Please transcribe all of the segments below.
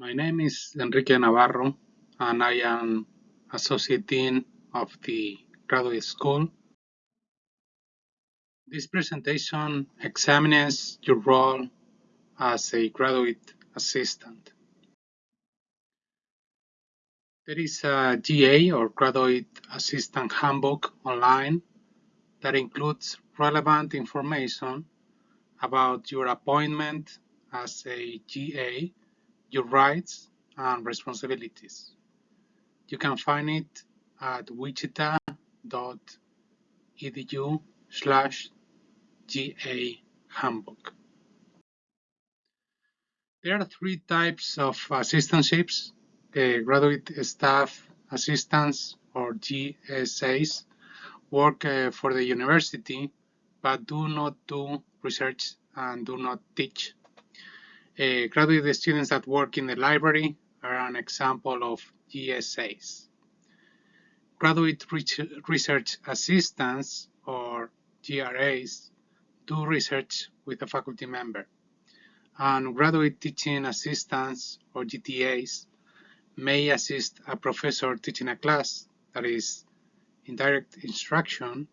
My name is Enrique Navarro, and I am Associate Dean of the Graduate School. This presentation examines your role as a graduate assistant. There is a GA or Graduate Assistant Handbook online that includes relevant information about your appointment as a GA your rights and responsibilities. You can find it at wichita.edu slash GA handbook. There are three types of assistantships, uh, graduate staff assistants or GSAs work uh, for the university but do not do research and do not teach uh, graduate students that work in the library are an example of GSAs. Graduate research assistants, or GRAs, do research with a faculty member. And graduate teaching assistants, or GTAs, may assist a professor teaching a class, that is, indirect instruction,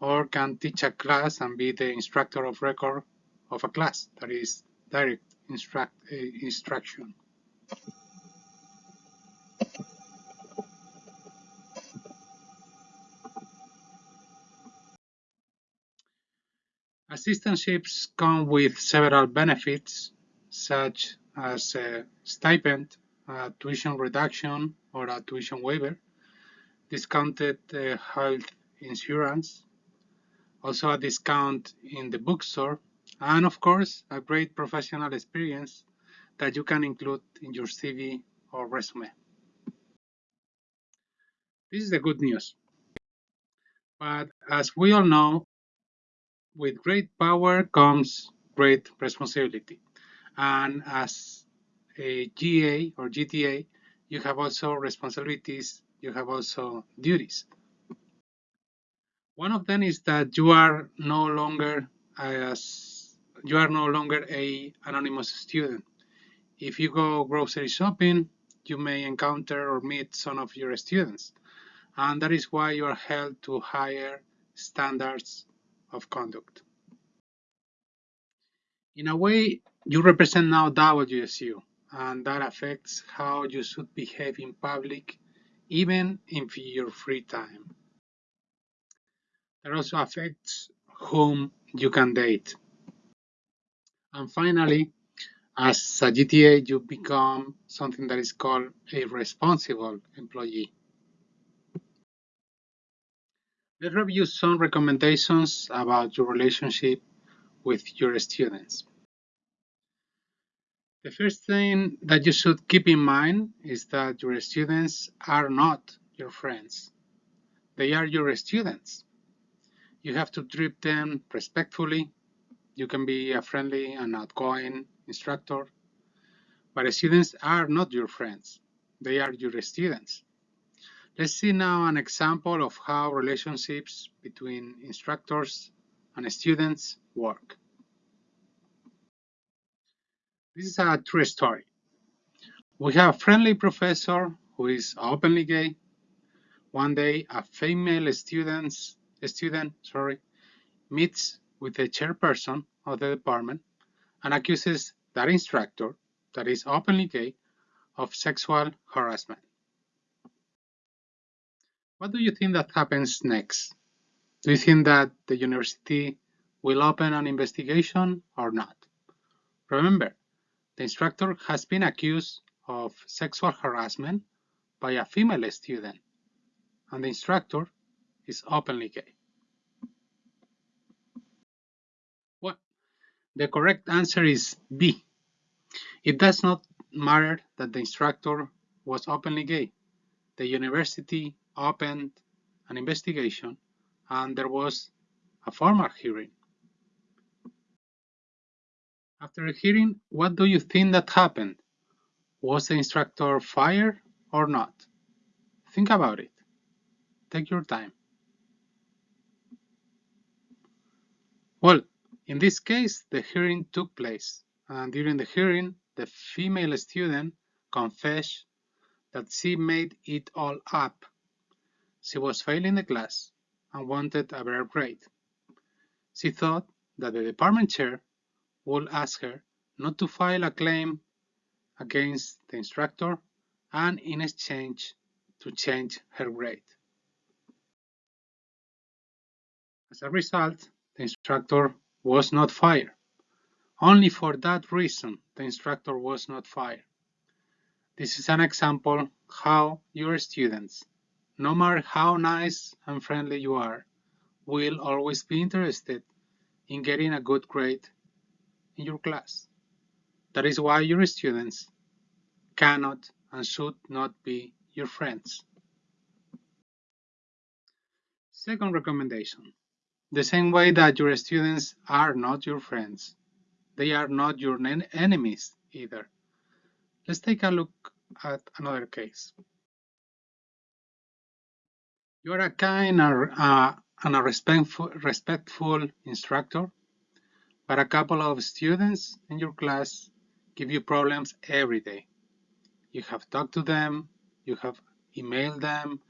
or can teach a class and be the instructor of record of a class, that is, direct instruct, uh, instruction. Assistantships come with several benefits, such as a stipend, a tuition reduction or a tuition waiver, discounted uh, health insurance, also a discount in the bookstore and of course a great professional experience that you can include in your CV or resume. This is the good news. But as we all know, with great power comes great responsibility. And as a GA or GTA, you have also responsibilities, you have also duties. One of them is that you are no longer as you are no longer a anonymous student. If you go grocery shopping, you may encounter or meet some of your students, and that is why you are held to higher standards of conduct. In a way, you represent now WSU, and that affects how you should behave in public, even in your free time. That also affects whom you can date. And finally, as a GTA, you become something that is called a responsible employee. Let's review some recommendations about your relationship with your students. The first thing that you should keep in mind is that your students are not your friends. They are your students. You have to treat them respectfully you can be a friendly and outgoing instructor, but students are not your friends. They are your students. Let's see now an example of how relationships between instructors and students work. This is a true story. We have a friendly professor who is openly gay. One day, a female students, student sorry, meets with the chairperson of the department and accuses that instructor, that is openly gay, of sexual harassment. What do you think that happens next? Do you think that the university will open an investigation or not? Remember, the instructor has been accused of sexual harassment by a female student, and the instructor is openly gay. The correct answer is B. It does not matter that the instructor was openly gay. The university opened an investigation and there was a formal hearing. After a hearing, what do you think that happened? Was the instructor fired or not? Think about it. Take your time. Well, in this case, the hearing took place, and during the hearing, the female student confessed that she made it all up. She was failing the class and wanted a better grade. She thought that the department chair would ask her not to file a claim against the instructor and in exchange to change her grade. As a result, the instructor was not fired. Only for that reason the instructor was not fired. This is an example how your students, no matter how nice and friendly you are, will always be interested in getting a good grade in your class. That is why your students cannot and should not be your friends. Second recommendation. The same way that your students are not your friends, they are not your enemies either. Let's take a look at another case. You are a kind uh, and a respectful, respectful instructor, but a couple of students in your class give you problems every day. You have talked to them, you have emailed them,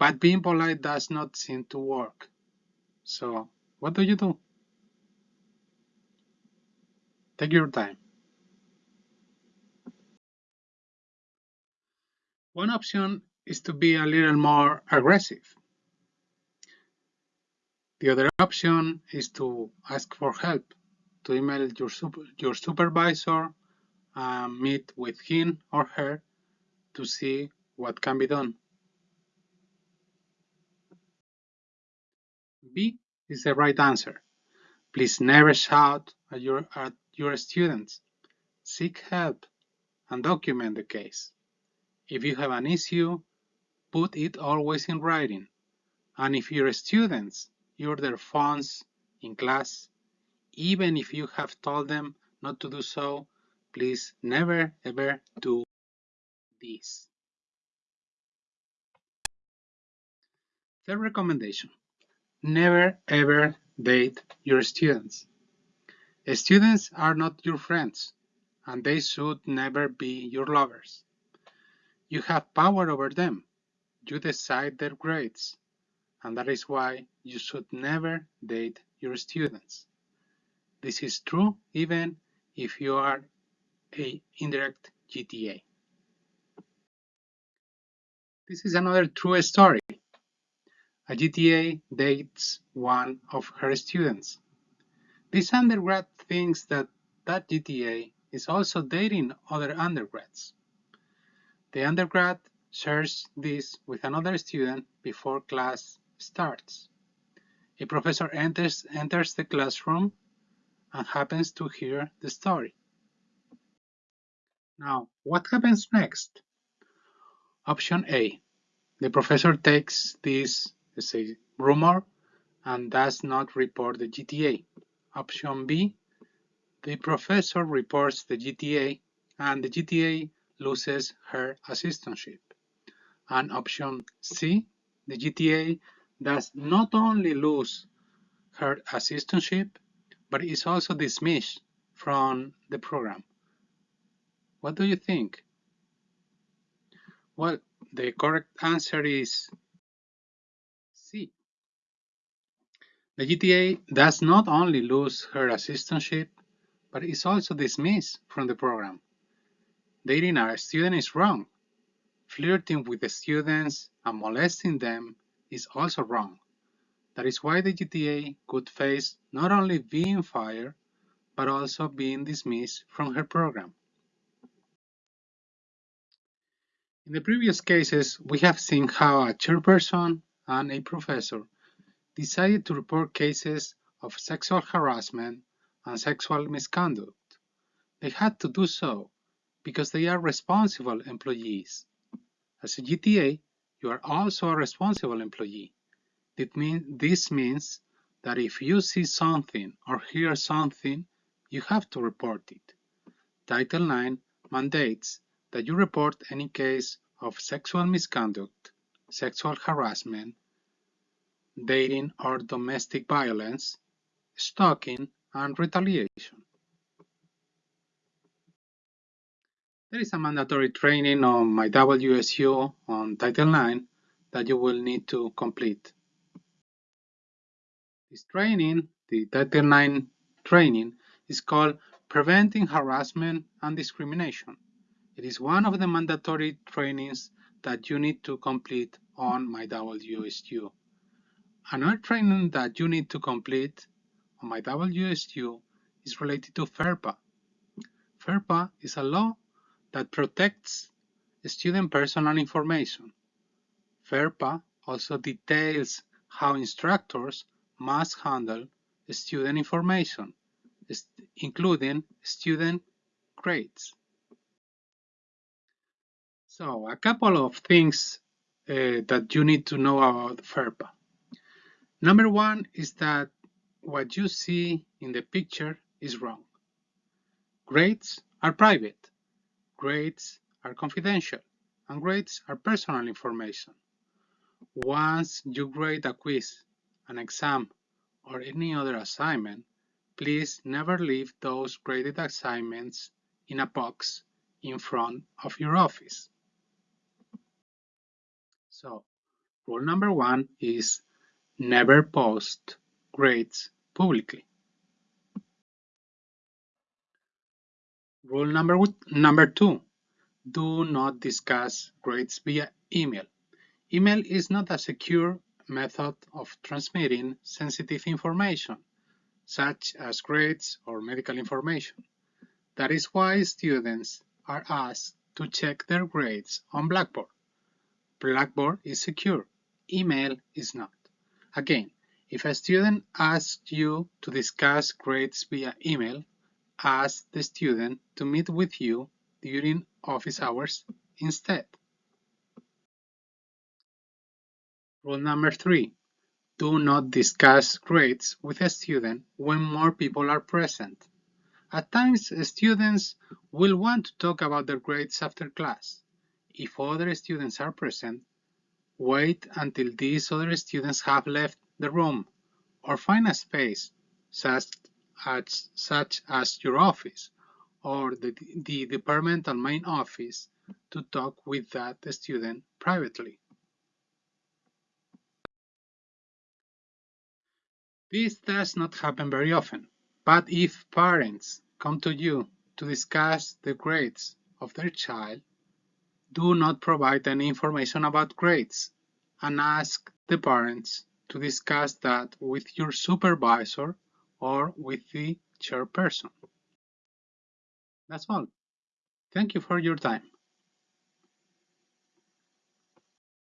but being polite does not seem to work. So, what do you do? Take your time. One option is to be a little more aggressive. The other option is to ask for help, to email your, super, your supervisor, and meet with him or her to see what can be done. B is the right answer. Please never shout at your, at your students. Seek help and document the case. If you have an issue, put it always in writing. And if your students use their phones in class, even if you have told them not to do so, please never ever do this. Third recommendation, never ever date your students. Students are not your friends, and they should never be your lovers. You have power over them. You decide their grades. And that is why you should never date your students. This is true even if you are a indirect GTA. This is another true story. A GTA dates one of her students. This undergrad thinks that that GTA is also dating other undergrads. The undergrad shares this with another student before class starts. A professor enters, enters the classroom and happens to hear the story. Now, what happens next? Option A. The professor takes this as a rumor and does not report the GTA. Option B. The professor reports the GTA and the GTA loses her assistantship. And option C, the GTA does not only lose her assistantship, but is also dismissed from the program. What do you think? Well, the correct answer is C. The GTA does not only lose her assistantship, but is also dismissed from the program. Dating a student is wrong. Flirting with the students and molesting them is also wrong. That is why the GTA could face not only being fired, but also being dismissed from her program. In the previous cases, we have seen how a chairperson and a professor decided to report cases of sexual harassment and sexual misconduct. They had to do so because they are responsible employees. As a GTA, you are also a responsible employee. This means that if you see something or hear something, you have to report it. Title IX mandates that you report any case of sexual misconduct, sexual harassment, dating or domestic violence, stalking, and retaliation. There is a mandatory training on my WSU on Title IX that you will need to complete. This training, the Title IX training, is called Preventing Harassment and Discrimination. It is one of the mandatory trainings that you need to complete on my WSU. Another training that you need to complete on my WSU is related to FERPA. FERPA is a law that protects student personal information. FERPA also details how instructors must handle student information, including student grades. So a couple of things uh, that you need to know about FERPA. Number one is that what you see in the picture is wrong. Grades are private, grades are confidential, and grades are personal information. Once you grade a quiz, an exam, or any other assignment, please never leave those graded assignments in a box in front of your office. So, rule number one is never post grades publicly. Rule number, number two, do not discuss grades via email. Email is not a secure method of transmitting sensitive information, such as grades or medical information. That is why students are asked to check their grades on Blackboard. Blackboard is secure, email is not. Again, if a student asks you to discuss grades via email, ask the student to meet with you during office hours instead. Rule number three, do not discuss grades with a student when more people are present. At times, students will want to talk about their grades after class. If other students are present, wait until these other students have left the room or find a space such as, such as your office or the, the departmental main office to talk with that student privately. This does not happen very often, but if parents come to you to discuss the grades of their child, do not provide any information about grades and ask the parents to discuss that with your supervisor or with the chairperson. That's all. Thank you for your time.